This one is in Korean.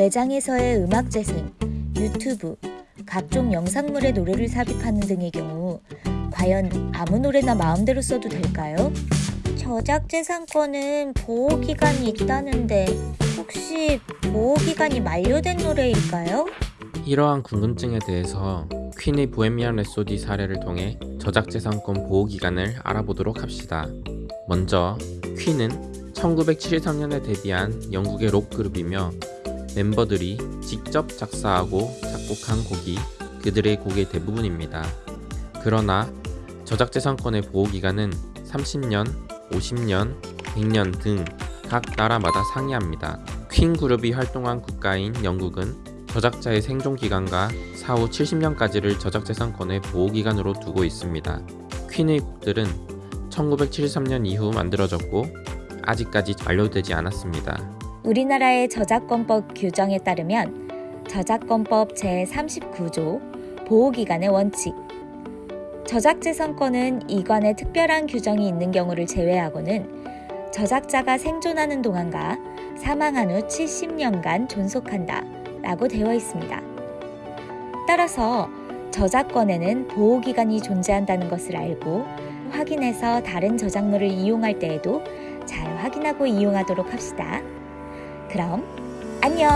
매장에서의 음악 재생, 유튜브, 각종 영상물의 노래를 삽입하는 등의 경우 과연 아무 노래나 마음대로 써도 될까요? 저작재산권은 보호기간이 있다는데 혹시 보호기간이 만료된 노래일까요? 이러한 궁금증에 대해서 퀸의 보헤미안 랩소디 사례를 통해 저작재산권 보호기간을 알아보도록 합시다. 먼저 퀸은 1973년에 데뷔한 영국의 록그룹이며 멤버들이 직접 작사하고 작곡한 곡이 그들의 곡의 대부분입니다. 그러나 저작재산권의 보호기간은 30년, 50년, 100년 등 각 나라마다 상이합니다. 퀸 그룹이 활동한 국가인 영국은 저작자의 생존기간과 사후 70년까지를 저작재산권의 보호기간으로 두고 있습니다. 퀸의 곡들은 1973년 이후 만들어졌고 아직까지 완료되지 않았습니다. 우리나라의 저작권법 규정에 따르면 저작권법 제39조 보호기간의 원칙 저작재산권은 이관에 특별한 규정이 있는 경우를 제외하고는 저작자가 생존하는 동안과 사망한 후 70년간 존속한다 라고 되어 있습니다. 따라서 저작권에는 보호기간이 존재한다는 것을 알고 확인해서 다른 저작물을 이용할 때에도 잘 확인하고 이용하도록 합시다. 그럼 안녕!